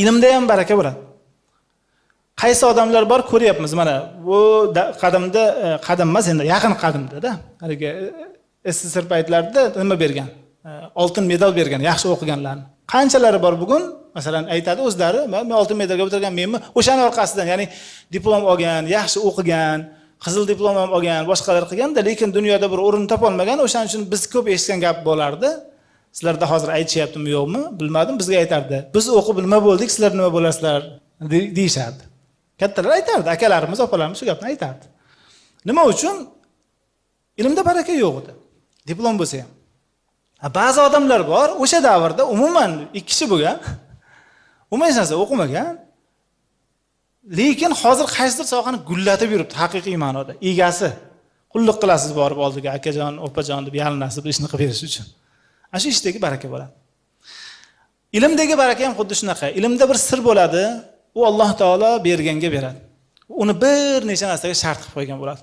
ilmda ham baraka bo'ladi qaysi odamlar bor ko'ryapmiz. Mana bu qadimda e, qadim emas endi yaqin qadimdada haligi e, sssr paytlarida nima bergan? E, oltin medal bergan yaxshi o'qiganlarni qanchalari bor bugun? Masalan aytadi o'zlari men oltin medalga o'tirgan menmi? O'shani orqasidan ya'ni diplom olgan yaxshi o'qigan qizil diplom ham olgan boshqalar qilganda lekin dunyoda bir o'rin topolmagan o'shaning uchun biz ko'p eshitgan gap bo'lardi. Sizlarda hozir aytishyaptimi yo'qmi? Bilmadim bizga aytardi. Biz o'qib nima bo'ldik sizlar nima bo'lasizlar? Deyishardi. Kattalar aytardi akalarimiz opalarimiz shu gapni aytardi. Nima uchun? Ilmda baraka yo'q edi. Diplom bo'lsa ham. Ba'zi odamlar bor o'sha davrda umuman ikki kishi bo'lgan umuman hech narsa o'qimagan lekin hozir qaysidir sohani gullatib yuribdi haqiqiy ma'noda. Egasi qulluq qilasiz borib oldiga akajon opajon deb yalinasiz bir ishni qilib berish uchun. Ana shu ishdagi baraka bo'ladi ilmdagi baraka ham xuddi shunaqa. Ilmda bir sir bo'ladi u alloh taolo berganga beradi. Uni bir necha narsaga shart qilib qo'ygan bo'ladi.